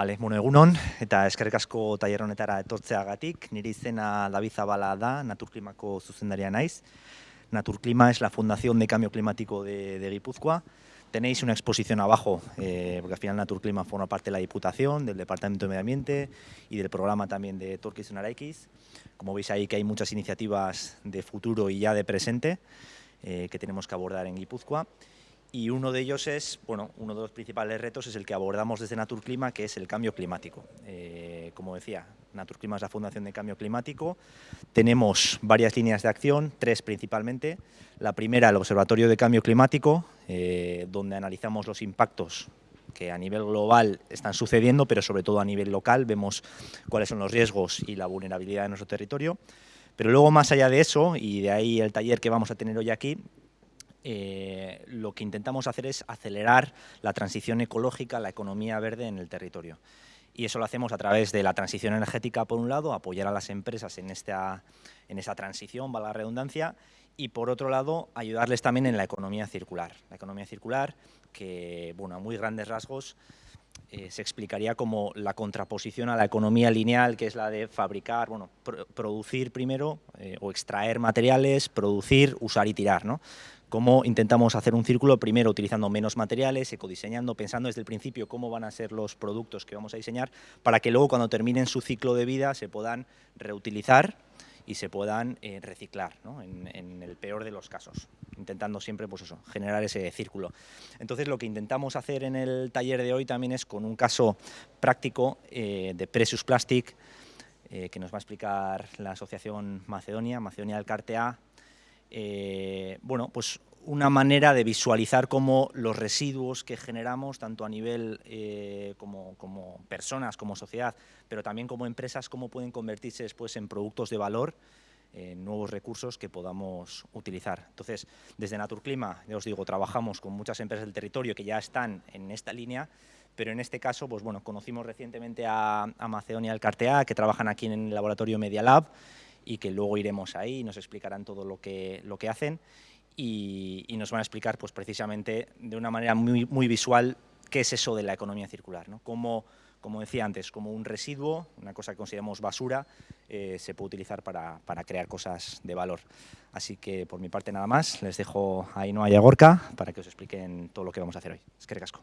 Vale, bueno, egunon, eta eskerrik asko tailer honetara etortzeagatik, nire izena David Zabala da, Naturklimako zuzendaria naiz. Naturklima es la Fundación de Cambio Climático de, de. Tenéis una exposición abajo, eh, porque al final Naturclima forma parte de la Diputación, del Departamento de Medio Ambiente y del programa también de Turquís Araikis. Como veis ahí que hay muchas iniciativas de futuro y ya de presente eh, que tenemos que abordar en Guipúzcoa y uno de ellos es, bueno, uno de los principales retos es el que abordamos desde Naturclima, que es el cambio climático. Eh, como decía, Naturclima es la Fundación de Cambio Climático. Tenemos varias líneas de acción, tres principalmente. La primera, el Observatorio de Cambio Climático, eh, donde analizamos los impactos que a nivel global están sucediendo, pero sobre todo a nivel local, vemos cuáles son los riesgos y la vulnerabilidad de nuestro territorio. Pero luego, más allá de eso, y de ahí el taller que vamos a tener hoy aquí, eh, lo que intentamos hacer es acelerar la transición ecológica, la economía verde en el territorio. Y eso lo hacemos a través de la transición energética, por un lado, apoyar a las empresas en, esta, en esa transición, va la redundancia, y por otro lado, ayudarles también en la economía circular. La economía circular, que, bueno, a muy grandes rasgos, eh, se explicaría como la contraposición a la economía lineal, que es la de fabricar, bueno, producir primero eh, o extraer materiales, producir, usar y tirar, ¿no? Cómo intentamos hacer un círculo, primero utilizando menos materiales, ecodiseñando, pensando desde el principio cómo van a ser los productos que vamos a diseñar, para que luego cuando terminen su ciclo de vida se puedan reutilizar y se puedan eh, reciclar, en, el peor de los casos, intentando siempre pues eso, generar ese círculo. Entonces lo que intentamos hacer en el taller de hoy también es con un caso práctico eh, de Precious Plastic, eh, que nos va a explicar la asociación Macedonia, Macedonia del Cartea, eh, bueno, pues una manera de visualizar cómo los residuos que generamos, tanto a nivel eh, como, personas, como sociedad, pero también como empresas, cómo pueden convertirse después en productos de valor, en nuevos recursos que podamos utilizar. Entonces, desde Naturclima, ya os digo, trabajamos con muchas empresas del territorio que ya están en esta línea, pero en este caso, pues bueno, conocimos recientemente a, a Macedonia del Cartea, que trabajan aquí en el laboratorio Media Lab, y que luego iremos ahí y nos explicarán todo lo que, lo que hacen y, nos van a explicar pues, precisamente de una manera muy, muy visual qué es eso de la economía circular, ¿no? Cómo, como decía antes, como un residuo, una cosa que consideramos basura, eh, se puede utilizar para, para, crear cosas de valor. Así que por mi parte nada más, les dejo a Ainhoa y a Gorka para que os expliquen todo lo que vamos a hacer hoy. Es que recasco.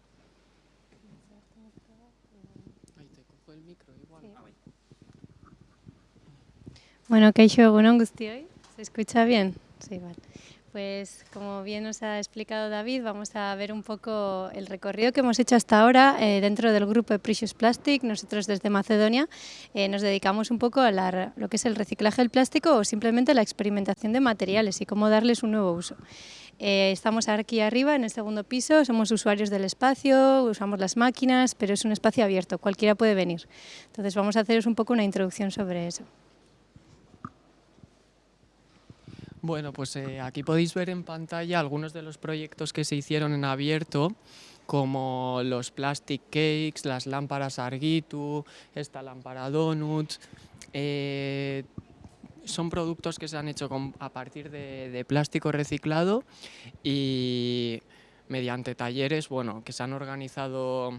Bueno, Keisho Gunón hoy. ¿se escucha bien? Sí, vale. Pues como bien nos ha explicado David, vamos a ver un poco el recorrido que hemos hecho hasta ahora eh, dentro del grupo de Precious Plastic. Nosotros desde Macedonia eh, nos dedicamos un poco a lo que es el reciclaje del plástico o simplemente la experimentación de materiales y cómo darles un nuevo uso. Eh, estamos aquí arriba en el segundo piso, somos usuarios del espacio, usamos las máquinas, pero es un espacio abierto, cualquiera puede venir. Entonces vamos a haceros un poco una introducción sobre eso. Bueno, pues eh, aquí podéis ver en pantalla algunos de los proyectos que se hicieron en abierto, como los plastic cakes, las lámparas Argitu, esta lámpara Donut. Eh, son productos que se han hecho a partir de, plástico reciclado y mediante talleres bueno, que se han organizado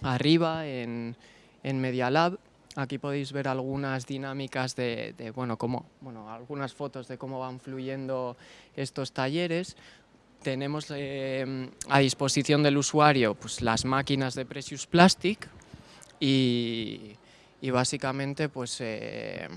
arriba en, en Media Lab Aquí podéis ver algunas dinámicas de, bueno, cómo, bueno, algunas fotos de cómo van fluyendo estos talleres. Tenemos eh, a disposición del usuario pues, las máquinas de Precious Plastic y, básicamente pues, eh,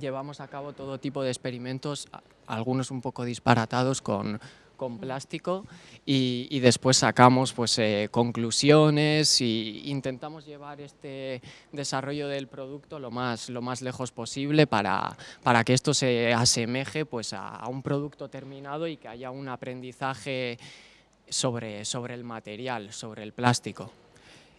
llevamos a cabo todo tipo de experimentos, algunos un poco disparatados con, con plástico y, después sacamos pues, eh, conclusiones e intentamos llevar este desarrollo del producto lo más, lo más lejos posible para, para que esto se asemeje pues, a, un producto terminado y que haya un aprendizaje sobre, sobre el material, sobre el plástico.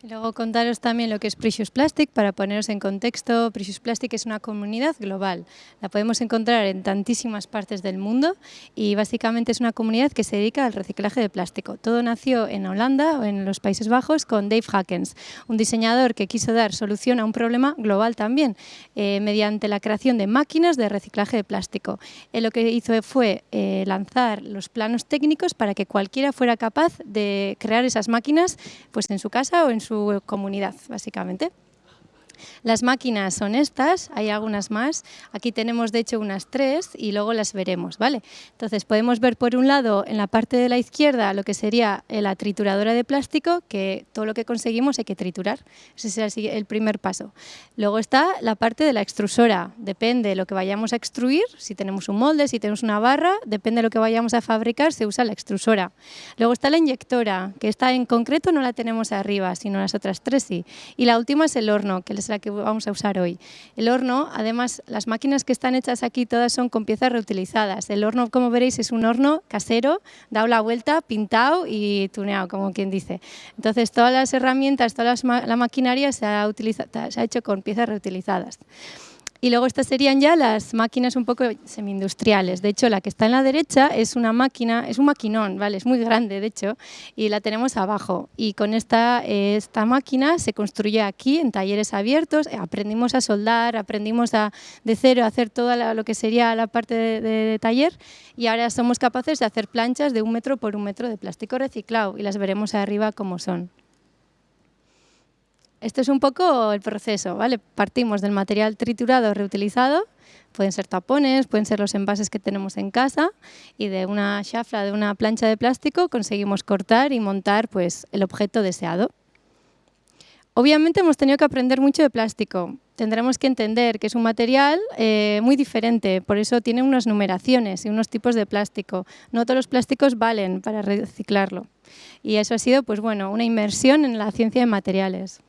Luego contaros también lo que es Precious Plastic, para poneros en contexto, Precious Plastic es una comunidad global, la podemos encontrar en tantísimas partes del mundo y básicamente es una comunidad que se dedica al reciclaje de plástico. Todo nació en Holanda o en los Países Bajos con Dave Hackens, un diseñador que quiso dar solución a un problema global también, eh, mediante la creación de máquinas de reciclaje de plástico. Él lo que hizo fue eh, lanzar los planos técnicos para que cualquiera fuera capaz de crear esas máquinas pues en su casa o en su su comunidad, básicamente. Las máquinas son estas, hay algunas más. Aquí tenemos de hecho unas tres y luego las veremos, ¿vale? Entonces podemos ver por un lado en la parte de la izquierda lo que sería eh, la trituradora de plástico, que todo lo que conseguimos hay que triturar. Ese será el primer paso. Luego está la parte de la extrusora. Depende de lo que vayamos a extruir, si tenemos un molde, si tenemos una barra, depende de lo que vayamos a fabricar, se usa la extrusora. Luego está la inyectora, que esta en concreto no la tenemos arriba, sino las otras tres sí. Y la última es el horno, que la que vamos a usar hoy. El horno, además, las máquinas que están hechas aquí todas son con piezas reutilizadas. El horno, como veréis, es un horno casero, dado la vuelta, pintado y tuneado, como quien dice. Entonces, todas las herramientas, toda la maquinaria se ha hecho con piezas reutilizadas. Y luego estas serían ya las máquinas un poco semi-industriales. De hecho, la que está en la derecha es una máquina, es un maquinón, ¿vale? Es muy grande, de hecho, y la tenemos abajo. Y con esta, esta máquina se construye aquí en talleres abiertos, aprendimos a soldar, aprendimos a, de cero a hacer todo lo que sería la parte de, de taller y ahora somos capaces de hacer planchas de un metro por un metro de plástico reciclado y las veremos arriba como son. Esto es un poco el proceso, ¿vale? Partimos del material triturado reutilizado, pueden ser tapones, pueden ser los envases que tenemos en casa y de una chafla, de una plancha de plástico conseguimos cortar y montar pues, el objeto deseado. Obviamente hemos tenido que aprender mucho de plástico. Tendremos que entender que es un material eh, muy diferente, por eso tiene unas numeraciones y unos tipos de plástico. No todos los plásticos valen para reciclarlo. Y eso ha sido pues, bueno, una inmersión en la ciencia de materiales.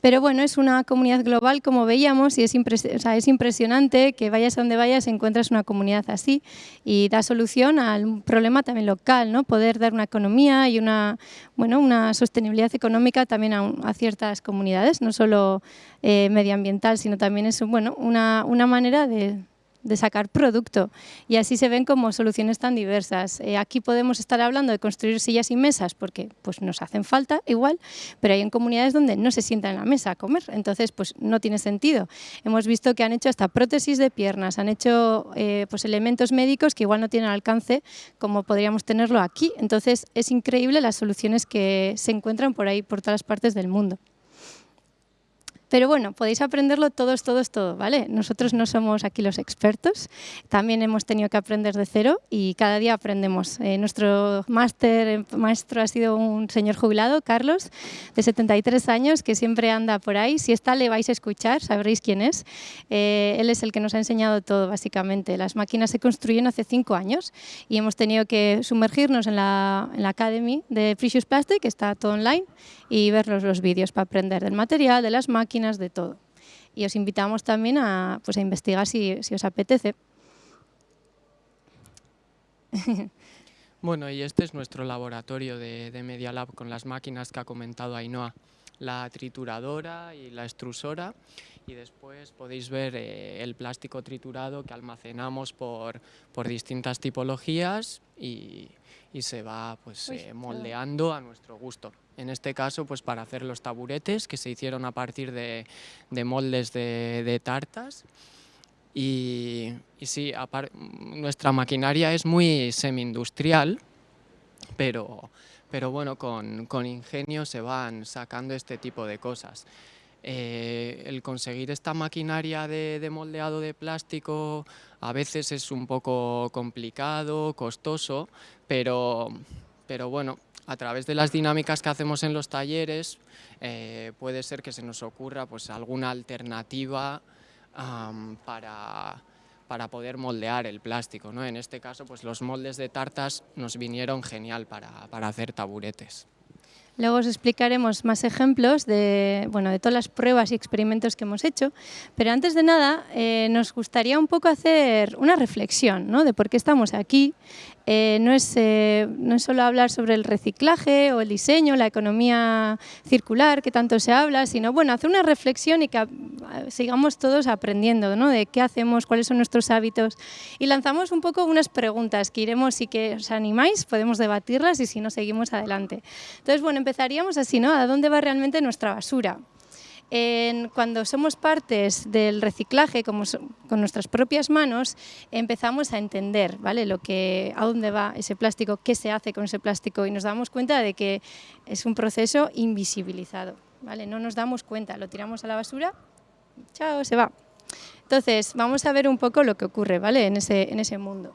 Pero bueno, es una comunidad global, como veíamos, y es, es impresionante que vayas a donde vayas encuentras una comunidad así y da solución al problema también local, ¿no? poder dar una economía y una, bueno, una sostenibilidad económica también a, ciertas comunidades, no solo eh, medioambiental, sino también es bueno, una, una manera de, de sacar producto y así se ven como soluciones tan diversas. Eh, aquí podemos estar hablando de construir sillas y mesas porque pues, nos hacen falta igual, pero hay en comunidades donde no se sientan en la mesa a comer, entonces pues no tiene sentido. Hemos visto que han hecho hasta prótesis de piernas, han hecho eh, pues, elementos médicos que igual no tienen alcance como podríamos tenerlo aquí, entonces es increíble las soluciones que se encuentran por ahí, por todas partes del mundo. Pero bueno, podéis aprenderlo todos, todos, todo, ¿vale? Nosotros no somos aquí los expertos, también hemos tenido que aprender de cero y cada día aprendemos. Eh, nuestro máster, eh, maestro ha sido un señor jubilado, Carlos, de 73 años, que siempre anda por ahí. Si está, le vais a escuchar, sabréis quién es. Eh, él es el que nos ha enseñado todo, básicamente. Las máquinas se construyen hace cinco años y hemos tenido que sumergirnos en la, en la Academy de Precious Plastic, que está todo online, y ver los, vídeos para aprender del material, de las máquinas, de todo. Y os invitamos también a, pues, a investigar si, si os apetece. Bueno, y este es nuestro laboratorio de, de, Media Lab con las máquinas que ha comentado Ainhoa, la trituradora y la extrusora y después podéis ver eh, el plástico triturado que almacenamos por, por distintas tipologías y, y se va pues, eh, moldeando a nuestro gusto. En este caso, pues para hacer los taburetes que se hicieron a partir de, de moldes de, de, tartas. Y, y sí, nuestra maquinaria es muy semi-industrial, pero, pero bueno, con, con ingenio se van sacando este tipo de cosas. Eh, el conseguir esta maquinaria de, moldeado de plástico a veces es un poco complicado, costoso, pero, pero bueno, a través de las dinámicas que hacemos en los talleres eh, puede ser que se nos ocurra pues, alguna alternativa para, para poder moldear el plástico. ¿no? En este caso, pues los moldes de tartas nos vinieron genial para, para hacer taburetes. Luego os explicaremos más ejemplos de, bueno, de todas las pruebas y experimentos que hemos hecho, pero antes de nada eh, nos gustaría un poco hacer una reflexión ¿no? de por qué estamos aquí, eh, no, es, eh, no es solo hablar sobre el reciclaje o el diseño, la economía circular, que tanto se habla, sino bueno, hacer una reflexión y que sigamos todos aprendiendo ¿no? de qué hacemos, cuáles son nuestros hábitos y lanzamos un poco unas preguntas que iremos, si que os animáis, podemos debatirlas y si no, seguimos adelante. Entonces, bueno, empezaríamos así, ¿no? ¿A dónde va realmente nuestra basura? Cuando somos partes del reciclaje con nuestras propias manos, empezamos a entender ¿vale? A dónde va ese plástico, qué se hace con ese plástico y nos damos cuenta de que es un proceso invisibilizado. ¿vale? No nos damos cuenta, lo tiramos a la basura, chao, se va. Entonces, vamos a ver un poco lo que ocurre ¿vale? en ese mundo.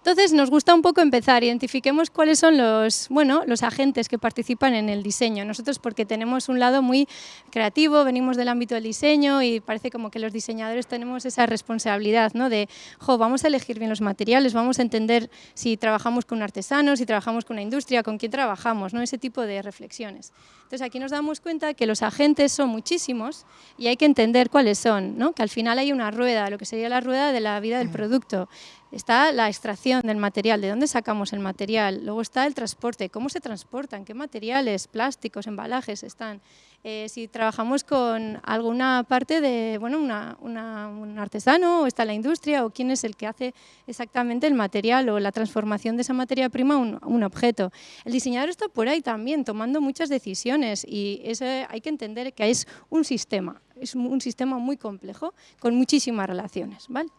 Entonces nos gusta un poco empezar, identifiquemos cuáles son los, bueno, los agentes que participan en el diseño. Nosotros porque tenemos un lado muy creativo, venimos del ámbito del diseño y parece como que los diseñadores tenemos esa responsabilidad ¿no? de, jo, vamos a elegir bien los materiales, vamos a entender si trabajamos con un artesano, si trabajamos con una industria, con quién trabajamos, ¿no? ese tipo de reflexiones. Entonces aquí nos damos cuenta que los agentes son muchísimos y hay que entender cuáles son, ¿no? que al final hay una rueda, lo que sería la rueda de la vida del producto está la extracción del material, de dónde sacamos el material, luego está el transporte, cómo se transportan, qué materiales, plásticos, embalajes están. Eh, si trabajamos con alguna parte de, bueno, un artesano o está la industria o quién es el que hace exactamente el material o la transformación de esa materia prima a un, objeto. El diseñador está por ahí también tomando muchas decisiones y hay que entender que es un sistema, es un sistema muy complejo con muchísimas relaciones. ¿vale?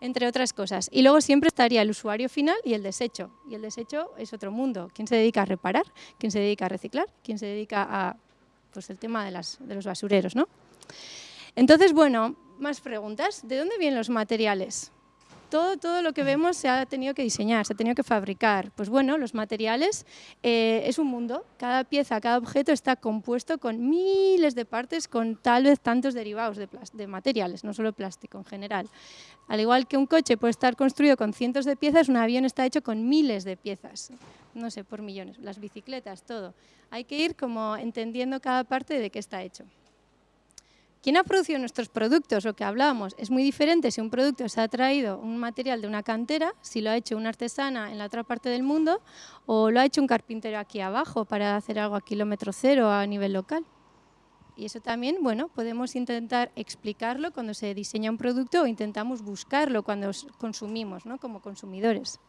Entre otras cosas. Y luego siempre estaría el usuario final y el desecho. Y el desecho es otro mundo. ¿Quién se dedica a reparar? ¿Quién se dedica a reciclar? ¿Quién se dedica a pues, el tema de, las, de los basureros? ¿no? Entonces, bueno, más preguntas. ¿De dónde vienen los materiales? Todo, todo lo que vemos se ha tenido que diseñar, se ha tenido que fabricar. Pues bueno, los materiales eh, es un mundo. Cada pieza, cada objeto está compuesto con miles de partes, con tal vez tantos derivados de, de materiales, no solo plástico en general. Al igual que un coche puede estar construido con cientos de piezas, un avión está hecho con miles de piezas. No sé, por millones. Las bicicletas, todo. Hay que ir como entendiendo cada parte de qué está hecho. ¿Quién ha producido nuestros productos? Lo que hablábamos es muy diferente si un producto se ha traído un material de una cantera, si lo ha hecho una artesana en la otra parte del mundo o lo ha hecho un carpintero aquí abajo para hacer algo a kilómetro cero a nivel local. Y eso también, bueno, podemos intentar explicarlo cuando se diseña un producto o intentamos buscarlo cuando consumimos, ¿no? como consumidores.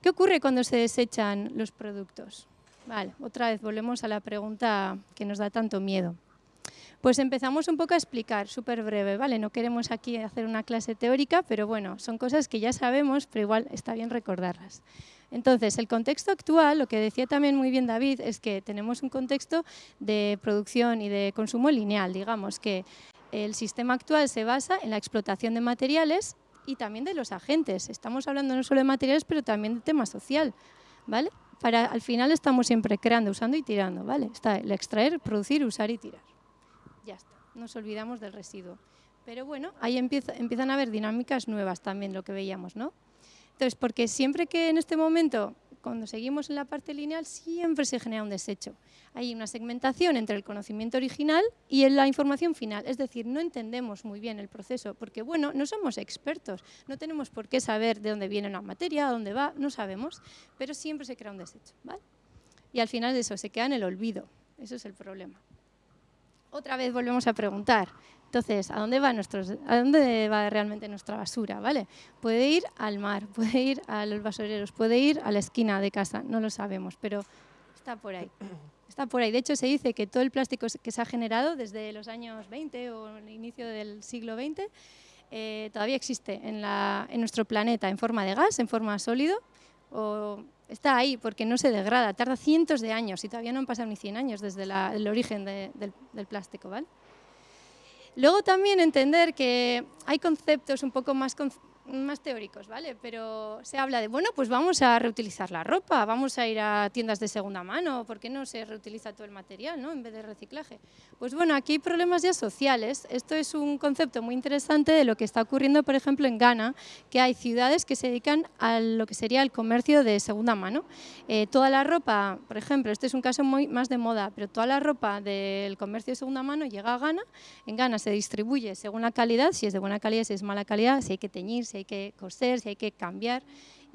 ¿Qué ocurre cuando se desechan los productos? Vale, otra vez volvemos a la pregunta que nos da tanto miedo. Pues empezamos un poco a explicar, súper breve, ¿vale? No queremos aquí hacer una clase teórica, pero bueno, son cosas que ya sabemos, pero igual está bien recordarlas. Entonces, el contexto actual, lo que decía también muy bien David, es que tenemos un contexto de producción y de consumo lineal, digamos, que el sistema actual se basa en la explotación de materiales y también de los agentes. Estamos hablando no solo de materiales, pero también de tema social, ¿vale? Para, al final estamos siempre creando, usando y tirando, ¿vale? Está el extraer, producir, usar y tirar ya está, nos olvidamos del residuo. Pero bueno, ahí empiezan a haber dinámicas nuevas también, lo que veíamos, ¿no? Entonces, porque siempre que en este momento, cuando seguimos en la parte lineal, siempre se genera un desecho. Hay una segmentación entre el conocimiento original y la información final. Es decir, no entendemos muy bien el proceso, porque bueno, no somos expertos, no tenemos por qué saber de dónde viene una materia, a dónde va, no sabemos, pero siempre se crea un desecho, ¿vale? Y al final de eso se queda en el olvido, eso es el problema otra vez volvemos a preguntar. Entonces, ¿a dónde va, nuestros, ¿a dónde va realmente nuestra basura? ¿vale? Puede ir al mar, puede ir a los basureros, puede ir a la esquina de casa, no lo sabemos, pero está por ahí. Está por ahí. De hecho, se dice que todo el plástico que se ha generado desde los años 20 o el inicio del siglo XX eh, todavía existe en, en nuestro planeta en forma de gas, en forma sólido, o está ahí porque no se degrada, tarda cientos de años y todavía no han pasado ni 100 años desde el origen del, del, plástico. ¿vale? Luego también entender que hay conceptos un poco más más teóricos, ¿vale? Pero se habla de, bueno, pues vamos a reutilizar la ropa, vamos a ir a tiendas de segunda mano, ¿por qué no se reutiliza todo el material, ¿no? En vez de reciclaje. Pues bueno, aquí hay problemas ya sociales. Esto es un concepto muy interesante de lo que está ocurriendo, por ejemplo, en Ghana, que hay ciudades que se dedican a lo que sería el comercio de segunda mano. Eh, toda la ropa, por ejemplo, este es un caso muy más de moda, pero toda la ropa del comercio de segunda mano llega a Ghana, en Ghana se distribuye según la calidad, si es de buena calidad, si es mala calidad, si hay que teñir, si hay que coser, si hay que cambiar.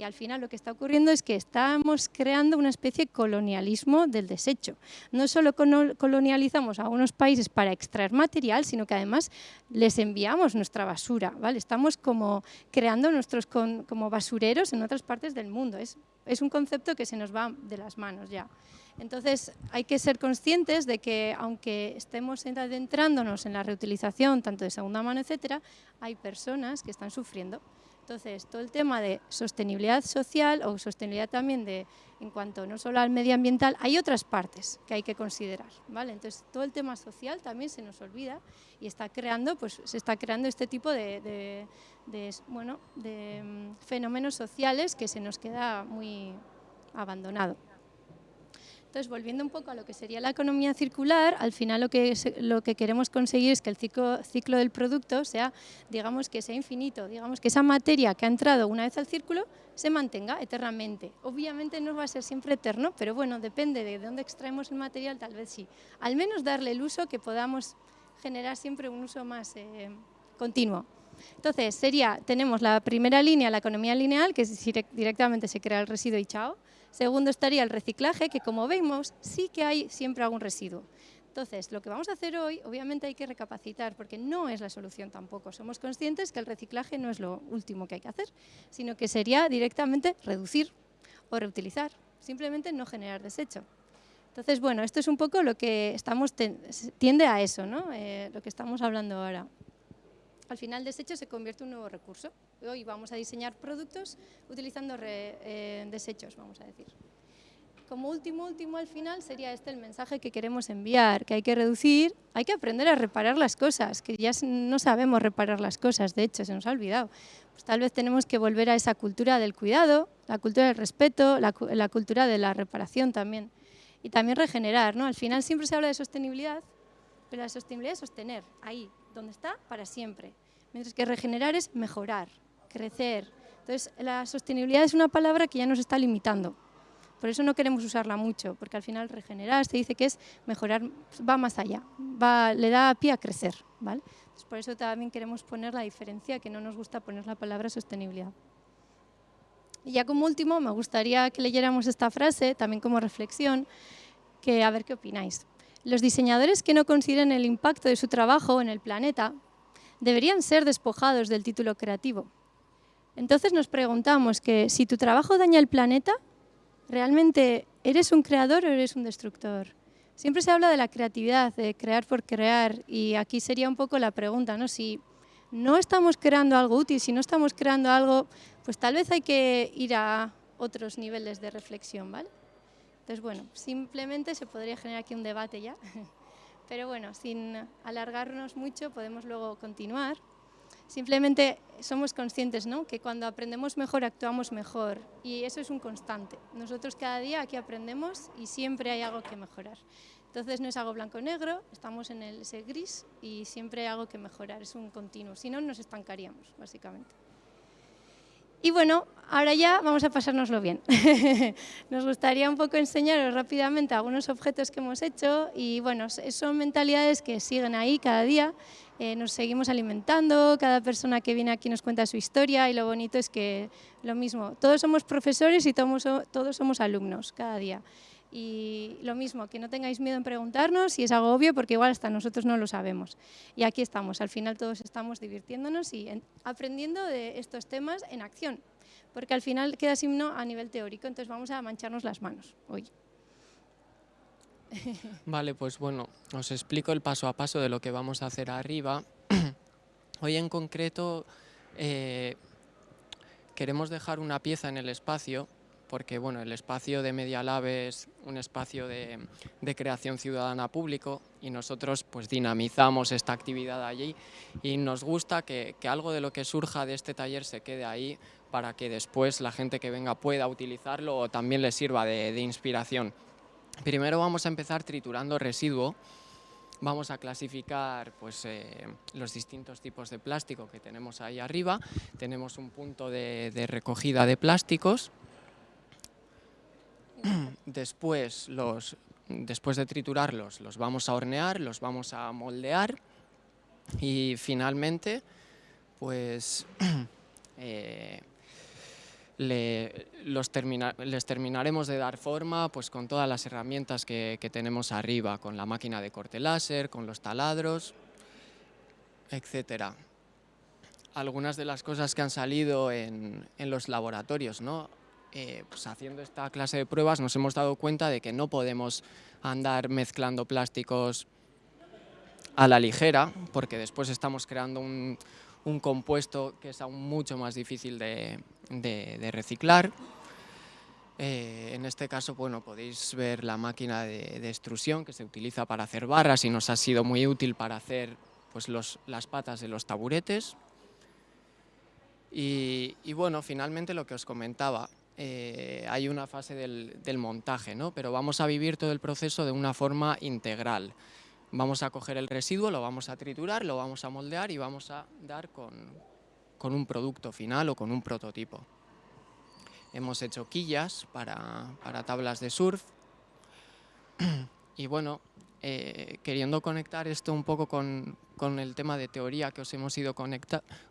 Y al final lo que está ocurriendo es que estamos creando una especie de colonialismo del desecho. No solo colonializamos a unos países para extraer material, sino que además les enviamos nuestra basura. ¿vale? Estamos como creando nuestros como basureros en otras partes del mundo. Es, es un concepto que se nos va de las manos ya. Entonces hay que ser conscientes de que aunque estemos adentrándonos en la reutilización tanto de segunda mano, etcétera, hay personas que están sufriendo. Entonces, todo el tema de sostenibilidad social o sostenibilidad también de, en cuanto no solo al medioambiental, hay otras partes que hay que considerar, ¿vale? Entonces, todo el tema social también se nos olvida y está creando, pues, se está creando este tipo de, bueno, de mm, fenómenos sociales que se nos queda muy abandonado. Entonces, volviendo un poco a lo que sería la economía circular, al final lo que, lo que queremos conseguir es que el ciclo, ciclo del producto sea, digamos, que sea infinito, digamos, que esa materia que ha entrado una vez al círculo se mantenga eternamente. Obviamente no va a ser siempre eterno, pero bueno, depende de dónde extraemos el material, tal vez sí. Al menos darle el uso que podamos generar siempre un uso más eh, continuo. Entonces, sería, tenemos la primera línea, la economía lineal, que es directamente se crea el residuo y chao. Segundo estaría el reciclaje, que como vemos, sí que hay siempre algún residuo. Entonces, lo que vamos a hacer hoy, obviamente hay que recapacitar, porque no es la solución tampoco. Somos conscientes que el reciclaje no es lo último que hay que hacer, sino que sería directamente reducir o reutilizar, simplemente no generar desecho. Entonces, bueno, esto es un poco lo que estamos, tiende a eso, ¿no? Eh, lo que estamos hablando ahora al final el desecho se convierte en un nuevo recurso. Hoy vamos a diseñar productos utilizando eh, desechos, vamos a decir. Como último, último al final sería este el mensaje que queremos enviar, que hay que reducir, hay que aprender a reparar las cosas, que ya no sabemos reparar las cosas, de hecho, se nos ha olvidado. Pues tal vez tenemos que volver a esa cultura del cuidado, la cultura del respeto, la, la cultura de la reparación también. Y también regenerar, ¿no? Al final siempre se habla de sostenibilidad, pero la sostenibilidad es sostener, ahí, donde está, para siempre. Mientras que regenerar es mejorar, crecer. Entonces, la sostenibilidad es una palabra que ya nos está limitando. Por eso no queremos usarla mucho, porque al final regenerar se dice que es mejorar, va más allá, va, le da pie a crecer. ¿vale? por eso también queremos poner la diferencia, que no nos gusta poner la palabra sostenibilidad. Y ya como último, me gustaría que leyéramos esta frase, también como reflexión, que a ver qué opináis. Los diseñadores que no consideren el impacto de su trabajo en el planeta deberían ser despojados del título creativo. Entonces nos preguntamos que si tu trabajo daña el planeta, ¿realmente eres un creador o eres un destructor? Siempre se habla de la creatividad, de crear por crear, y aquí sería un poco la pregunta, ¿no? Si no estamos creando algo útil, si no estamos creando algo, pues tal vez hay que ir a otros niveles de reflexión, ¿vale? Entonces, bueno, simplemente se podría generar aquí un debate ya. Pero bueno, sin alargarnos mucho podemos luego continuar. Simplemente somos conscientes ¿no? que cuando aprendemos mejor actuamos mejor y eso es un constante. Nosotros cada día aquí aprendemos y siempre hay algo que mejorar. Entonces no es algo blanco-negro, estamos en el ese gris y siempre hay algo que mejorar, es un continuo, si no nos estancaríamos básicamente. Y bueno, ahora ya vamos a pasárnoslo bien. Nos gustaría un poco enseñaros rápidamente algunos objetos que hemos hecho y bueno, son mentalidades que siguen ahí cada día, eh, nos seguimos alimentando, cada persona que viene aquí nos cuenta su historia y lo bonito es que lo mismo, todos somos profesores y todos, todos somos alumnos cada día. Y lo mismo, que no tengáis miedo en preguntarnos si es algo obvio, porque igual hasta nosotros no lo sabemos. Y aquí estamos, al final todos estamos divirtiéndonos y aprendiendo de estos temas en acción, porque al final queda signo a nivel teórico, entonces vamos a mancharnos las manos hoy. Vale, pues bueno, os explico el paso a paso de lo que vamos a hacer arriba. Hoy en concreto eh, queremos dejar una pieza en el espacio porque bueno, el espacio de Media Lab es un espacio de, creación ciudadana público y nosotros pues dinamizamos esta actividad allí y nos gusta que, algo de lo que surja de este taller se quede ahí para que después la gente que venga pueda utilizarlo o también le sirva de, inspiración. Primero vamos a empezar triturando residuo, vamos a clasificar pues, eh, los distintos tipos de plástico que tenemos ahí arriba. Tenemos un punto de, recogida de plásticos después, los, después de triturarlos, los vamos a hornear, los vamos a moldear y finalmente, pues, eh, los les terminaremos de dar forma pues, con todas las herramientas que, tenemos arriba, con la máquina de corte láser, con los taladros, etc. Algunas de las cosas que han salido en, los laboratorios, ¿no? Eh, pues haciendo esta clase de pruebas nos hemos dado cuenta de que no podemos andar mezclando plásticos a la ligera, porque después estamos creando un, compuesto que es aún mucho más difícil de, reciclar. Eh, en este caso, bueno, podéis ver la máquina de, extrusión que se utiliza para hacer barras y nos ha sido muy útil para hacer pues, las patas de los taburetes. Y, bueno, finalmente lo que os comentaba, eh, hay una fase del, montaje, ¿no? pero vamos a vivir todo el proceso de una forma integral. Vamos a coger el residuo, lo vamos a triturar, lo vamos a moldear y vamos a dar con, un producto final o con un prototipo. Hemos hecho quillas para, tablas de surf y bueno, eh, queriendo conectar esto un poco con, el tema de teoría que os hemos ido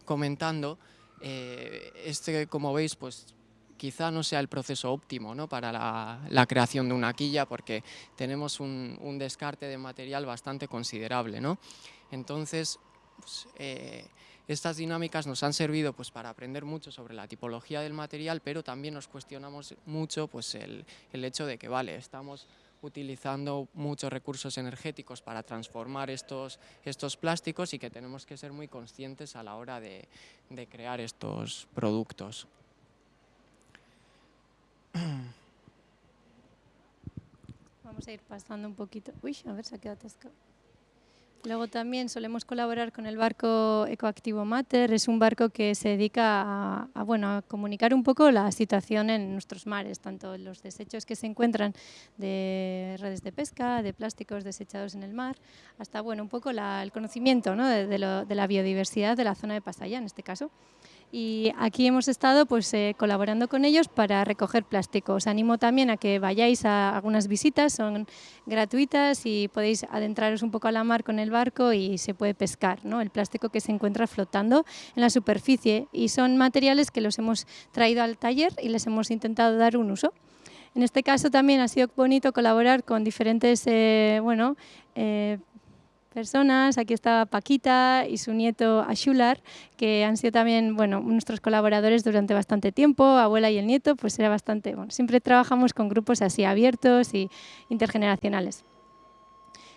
comentando, eh, este, como veis, pues quizá no sea el proceso óptimo ¿no? para la, creación de una quilla porque tenemos un, descarte de material bastante considerable. ¿no? Entonces, pues, eh, estas dinámicas nos han servido pues, para aprender mucho sobre la tipología del material, pero también nos cuestionamos mucho pues, el, hecho de que vale, estamos utilizando muchos recursos energéticos para transformar estos, estos plásticos y que tenemos que ser muy conscientes a la hora de crear estos productos. Vamos a ir pasando un poquito. Uy, a ver, se ha quedado atascado. Luego también solemos colaborar con el barco Ecoactivo Mater. Es un barco que se dedica a, bueno, a comunicar un poco la situación en nuestros mares, tanto los desechos que se encuentran de redes de pesca, de plásticos desechados en el mar, hasta bueno, un poco el conocimiento ¿no? de, de, la biodiversidad de la zona de Pasaya, en este caso y aquí hemos estado pues, eh, colaborando con ellos para recoger plástico. Os animo también a que vayáis a algunas visitas, son gratuitas y podéis adentraros un poco a la mar con el barco y se puede pescar ¿no? el plástico que se encuentra flotando en la superficie y son materiales que los hemos traído al taller y les hemos intentado dar un uso. En este caso también ha sido bonito colaborar con diferentes eh, bueno, eh, personas. Aquí está Paquita y su nieto Ashular, que han sido también bueno, nuestros colaboradores durante bastante tiempo. Abuela y el nieto, pues era bastante... Bueno, siempre trabajamos con grupos así abiertos y intergeneracionales.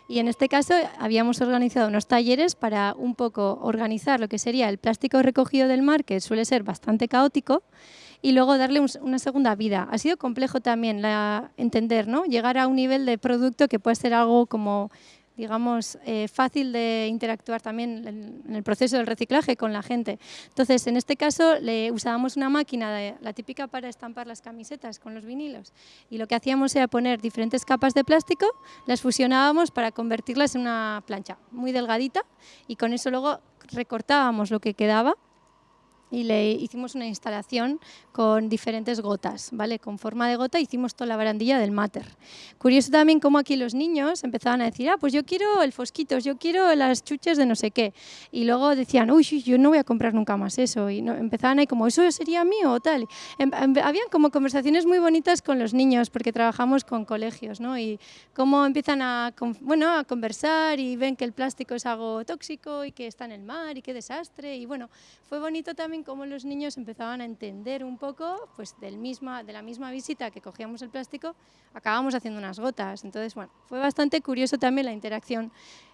Y en este caso habíamos organizado unos talleres para un poco organizar lo que sería el plástico recogido del mar, que suele ser bastante caótico, y luego darle una segunda vida. Ha sido complejo también la, entender, ¿no? llegar a un nivel de producto que puede ser algo como digamos, eh, fácil de interactuar también en, el proceso del reciclaje con la gente. Entonces, en este caso, le usábamos una máquina, la típica para estampar las camisetas con los vinilos, y lo que hacíamos era poner diferentes capas de plástico, las fusionábamos para convertirlas en una plancha muy delgadita, y con eso luego recortábamos lo que quedaba y le hicimos una instalación con diferentes gotas, ¿vale? Con forma de gota hicimos toda la barandilla del mater. Curioso también cómo aquí los niños empezaban a decir, ah, pues yo quiero el fosquitos, yo quiero las chuches de no sé qué. Y luego decían, uy, yo no voy a comprar nunca más eso. Y no, empezaban ahí como, ¿eso sería mío o tal? Em, em, habían como conversaciones muy bonitas con los niños porque trabajamos con colegios, ¿no? Y cómo empiezan a, bueno, a conversar y ven que el plástico es algo tóxico y que está en el mar y qué desastre. Y bueno, fue bonito también cómo los niños empezaban a entender un poco, pues del misma, de la misma visita que cogíamos el plástico, acabamos haciendo unas gotas. Entonces, bueno, fue bastante curioso también la interacción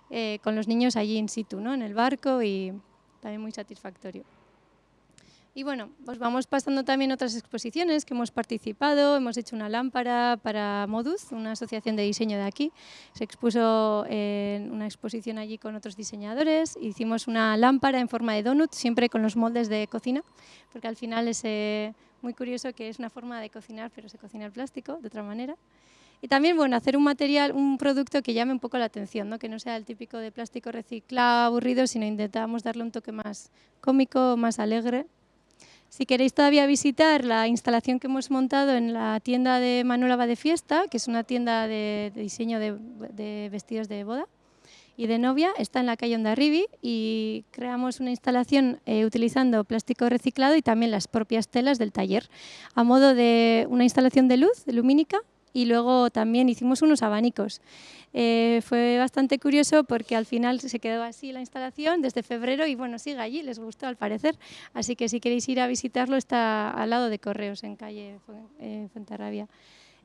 eh, con los niños allí in situ, ¿no? en el barco y también muy satisfactorio. Y bueno, pues vamos pasando también otras exposiciones que hemos participado. Hemos hecho una lámpara para Moduz, una asociación de diseño de aquí. Se expuso en una exposición allí con otros diseñadores. Hicimos una lámpara en forma de donut, siempre con los moldes de cocina, porque al final es eh, muy curioso que es una forma de cocinar, pero se cocina el plástico de otra manera. Y también, bueno, hacer un material, un producto que llame un poco la atención, ¿no? que no sea el típico de plástico reciclado, aburrido, sino intentamos darle un toque más cómico, más alegre si queréis todavía visitar la instalación que hemos montado en la tienda de Manuel de Fiesta, que es una tienda de, diseño de, vestidos de boda, y de novia está en la calle Ondarribi y creamos una instalación eh, utilizando plástico reciclado y también las propias telas del taller, a modo de una instalación de luz lumínica y luego también hicimos unos abanicos. Eh, fue bastante curioso porque al final se quedó así la instalación desde febrero y bueno, sigue allí, les gustó al parecer. Así que si queréis ir a visitarlo está al lado de Correos, en calle eh, Fuenterrabía.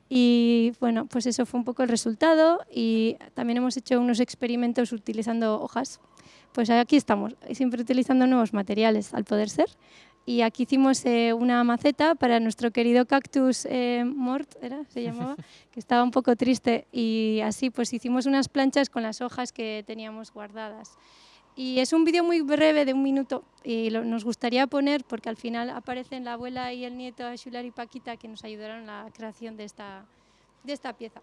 Y bueno, pues eso fue un poco el resultado y también hemos hecho unos experimentos utilizando hojas. Pues aquí estamos, siempre utilizando nuevos materiales al poder ser. Y aquí hicimos eh, una maceta para nuestro querido cactus eh, mort, ¿era? se llamaba, que estaba un poco triste. Y así pues hicimos unas planchas con las hojas que teníamos guardadas. Y es un vídeo muy breve, de un minuto, y nos gustaría poner, porque al final aparecen la abuela y el nieto Shular y Paquita, que nos ayudaron en la creación de esta, de esta pieza.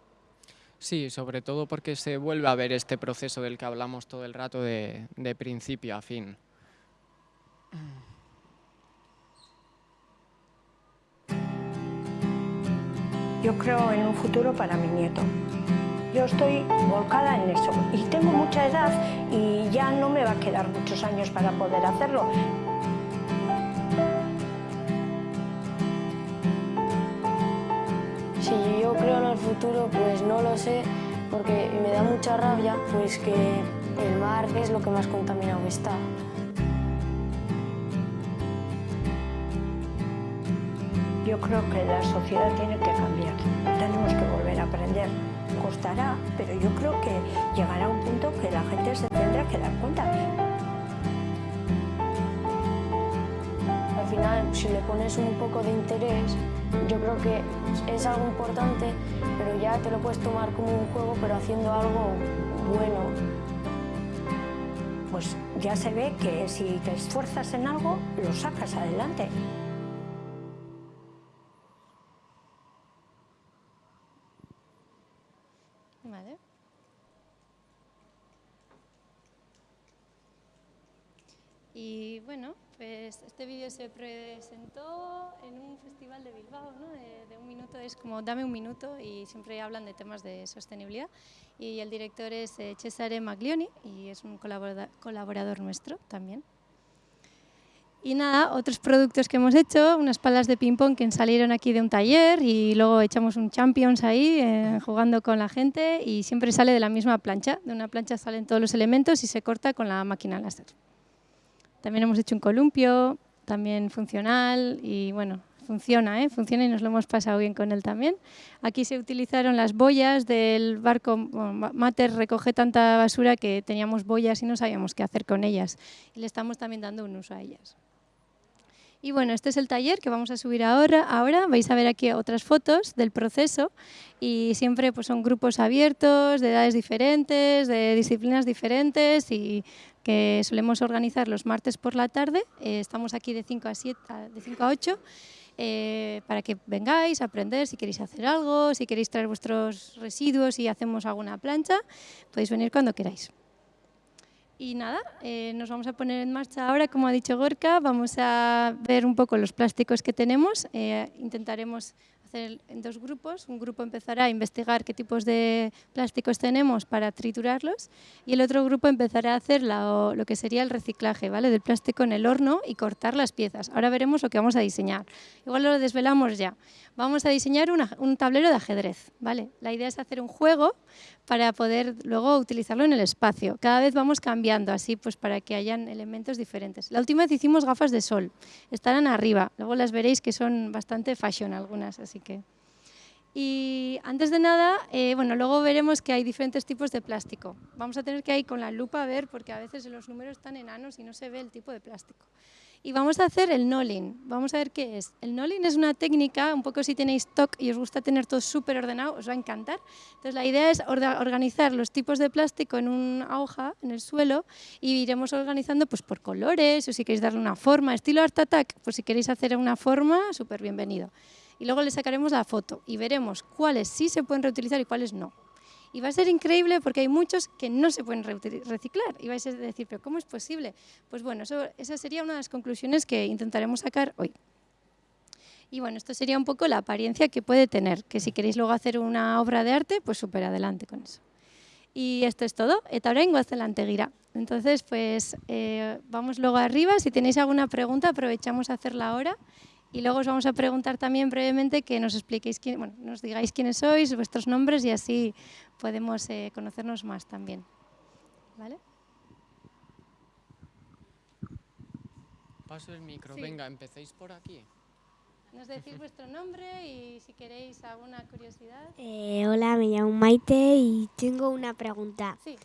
Sí, sobre todo porque se vuelve a ver este proceso del que hablamos todo el rato de, de principio a fin. Yo creo en un futuro para mi nieto. Yo estoy volcada en eso y tengo mucha edad y ya no me va a quedar muchos años para poder hacerlo. Si yo creo en el futuro, pues no lo sé, porque me da mucha rabia pues que el mar es lo que más contaminado está. Yo creo que la sociedad tiene que cambiar, tenemos que volver a aprender costará, pero yo creo que llegará un punto que la gente se tendrá que dar cuenta. Al final, si le pones un poco de interés, yo creo que es algo importante, pero ya te lo puedes tomar como un juego, pero haciendo algo bueno. Pues ya se ve que si te esfuerzas en algo, lo sacas adelante. Bueno, pues este vídeo se presentó en un festival de Bilbao, ¿no? de, un minuto, es como dame un minuto y siempre hablan de temas de sostenibilidad. Y el director es eh, Cesare Maglioni y es un colaborador nuestro también. Y nada, otros productos que hemos hecho, unas palas de ping-pong que salieron aquí de un taller y luego echamos un Champions ahí eh, jugando con la gente y siempre sale de la misma plancha. De una plancha salen todos los elementos y se corta con la máquina láser. También hemos hecho un columpio, también funcional y bueno, funciona, ¿eh? funciona y nos lo hemos pasado bien con él también. Aquí se utilizaron las boyas del barco, Mater recoge tanta basura que teníamos boyas y no sabíamos qué hacer con ellas y le estamos también dando un uso a ellas. Y bueno, este es el taller que vamos a subir ahora. Ahora vais a ver aquí otras fotos del proceso y siempre pues, son grupos abiertos, de edades diferentes, de disciplinas diferentes y que solemos organizar los martes por la tarde. Eh, estamos aquí de 5 a, 7, de 5 a 8 eh, para que vengáis a aprender si queréis hacer algo, si queréis traer vuestros residuos y hacemos alguna plancha, podéis venir cuando queráis. Y nada, eh, nos vamos a poner en marcha ahora, como ha dicho Gorka, vamos a ver un poco los plásticos que tenemos, intentaremos en dos grupos. Un grupo empezará a investigar qué tipos de plásticos tenemos para triturarlos y el otro grupo empezará a hacer lo, lo que sería el reciclaje ¿vale? del plástico en el horno y cortar las piezas. Ahora veremos lo que vamos a diseñar. Igual lo desvelamos ya. Vamos a diseñar un tablero de ajedrez. ¿vale? La idea es hacer un juego para poder luego utilizarlo en el espacio. Cada vez vamos cambiando así pues para que hayan elementos diferentes. La última vez hicimos gafas de sol. Estarán arriba. Luego las veréis que son bastante fashion algunas, así Y antes de nada, eh, bueno, luego veremos que hay diferentes tipos de plástico. Vamos a tener que ir con la lupa a ver, porque a veces los números están enanos y no se ve el tipo de plástico. Y vamos a hacer el knolling. Vamos a ver qué es. El knolling es una técnica, un poco si tenéis stock y os gusta tener todo súper ordenado, os va a encantar. Entonces la idea es organizar los tipos de plástico en una hoja, en el suelo, y iremos organizando pues, por colores, o si queréis darle una forma, estilo Art Attack, pues si queréis hacer una forma, súper bienvenido y luego le sacaremos la foto y veremos cuáles sí se pueden reutilizar y cuáles no. Y va a ser increíble porque hay muchos que no se pueden reciclar. Y vais a decir, ¿pero cómo es posible? Pues bueno, esa sería una de las conclusiones que intentaremos sacar hoy. Y bueno, esto sería un poco la apariencia que puede tener, que si queréis luego hacer una obra de arte, pues súper adelante con eso. Y esto es todo. Eta orain goazen lantegira. Entonces, pues eh, vamos luego arriba. Si tenéis alguna pregunta, aprovechamos a hacerla ahora. Y luego os vamos a preguntar también brevemente que nos expliquéis, quién, bueno, nos digáis quiénes sois, vuestros nombres y así podemos eh, conocernos más también. ¿Vale? Paso el micro, Sí. venga, empecéis por aquí. Nos decís vuestro nombre y si queréis alguna curiosidad. Eh, hola, me llamo Maite y tengo una pregunta. Sí.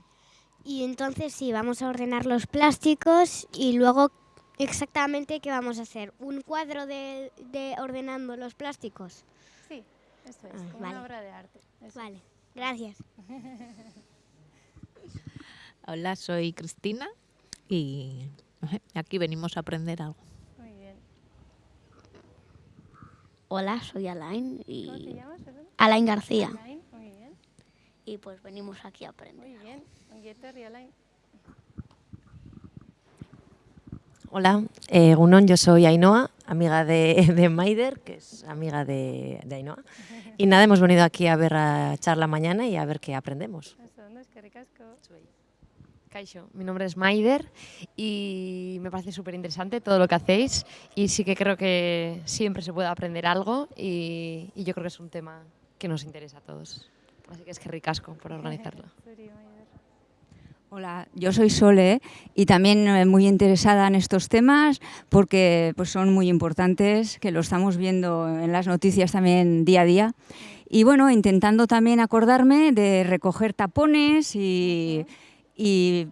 Y entonces sí, vamos a ordenar los plásticos y luego exactamente qué vamos a hacer. ¿Un cuadro de, de ordenando los plásticos? Sí, eso es, Ah, como vale. una obra de arte. eso. Vale, gracias. Hola, soy Cristina y aquí venimos a aprender algo. Muy bien. Hola, soy Alain ¿Cómo te y llamas? perdón? Alain García Alain, Muy bien, y pues venimos aquí a aprender. muy bien. Onguietorri, Alain. Hola, eh, Gunón, yo soy Ainhoa, amiga de, de Maider, que es amiga de, de Ainhoa. Y nada, hemos venido aquí a ver a charla mañana y a ver qué aprendemos. Kaixo, mi nombre es Maider y me parece súper interesante todo lo que hacéis y sí que creo que siempre se puede aprender algo y, y yo creo que es un tema que nos interesa a todos. Así que es que ricasco por organizarlo. Hola, yo soy Sole y también eh, muy interesada en estos temas porque pues, son muy importantes, que lo estamos viendo en las noticias también día a día. Y bueno, intentando también acordarme de recoger tapones y,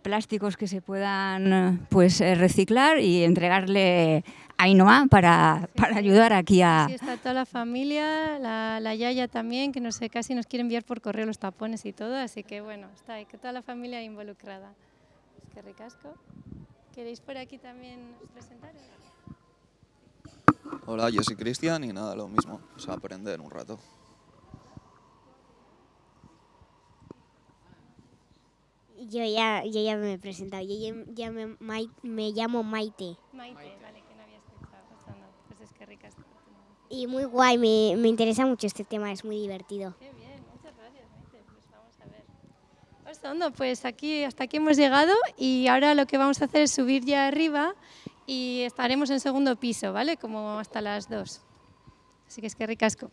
plásticos que se puedan pues, eh, reciclar y entregarle Ainhoa para, Sí, para ayudar aquí a... Sí, está toda la familia, la, la Yaya también, que no sé, casi nos quiere enviar por correo los tapones y todo, así que bueno, está ahí, que toda la familia involucrada. Es que ricasco. ¿Queréis por aquí también presentaros? Hola, yo soy Cristian y nada, lo mismo, o sea, aprender un rato. Yo ya, yo ya me he presentado, yo ya, ya me, me llamo Maite. Maite, vale, que no había escuchado. Pues, no, pues es que ricasco. Y muy guay, me, me interesa mucho este tema, es muy divertido. Qué bien, muchas gracias, Maite. Pues vamos a ver. Pues, pues aquí, hasta aquí hemos llegado y ahora lo que vamos a hacer es subir ya arriba y estaremos en segundo piso, ¿vale? Como hasta las dos. Así que es que ricasco.